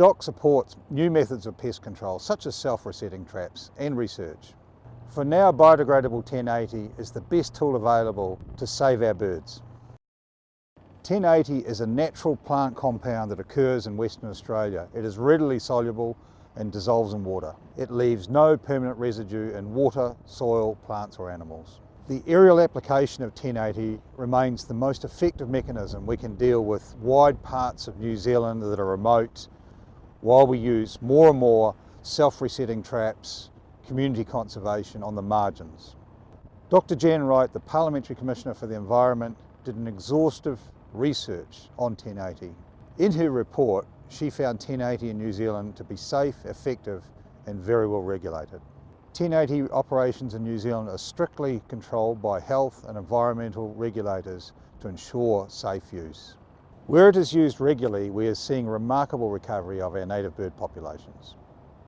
DOC supports new methods of pest control such as self-resetting traps and research. For now biodegradable 1080 is the best tool available to save our birds. 1080 is a natural plant compound that occurs in Western Australia. It is readily soluble and dissolves in water. It leaves no permanent residue in water, soil, plants or animals. The aerial application of 1080 remains the most effective mechanism we can deal with wide parts of New Zealand that are remote while we use more and more self-resetting traps, community conservation on the margins. Dr Jan Wright, the Parliamentary Commissioner for the Environment, did an exhaustive research on 1080. In her report, she found 1080 in New Zealand to be safe, effective and very well regulated. 1080 operations in New Zealand are strictly controlled by health and environmental regulators to ensure safe use. Where it is used regularly, we are seeing remarkable recovery of our native bird populations.